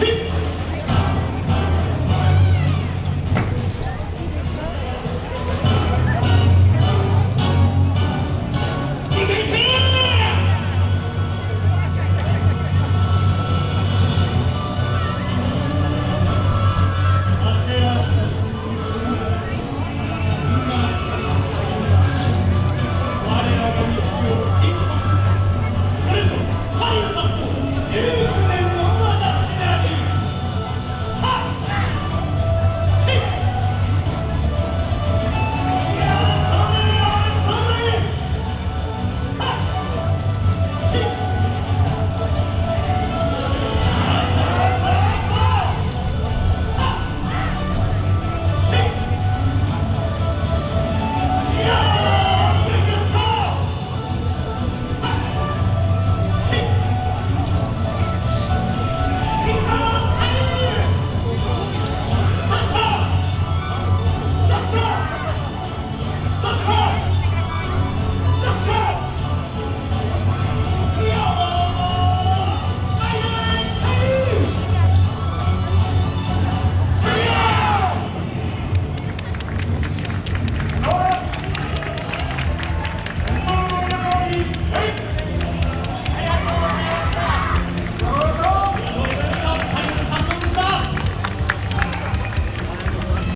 킥!